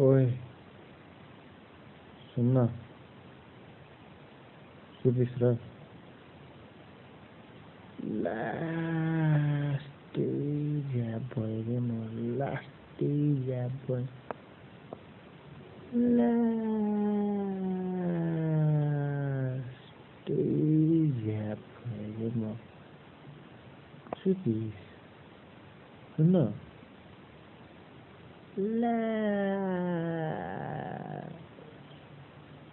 ओए सुनना सुबिसरा लास्ट যাবই রে মোর লাস্টে যাবই লাস্টে যাবই রে মোর সুবিস শুনো লা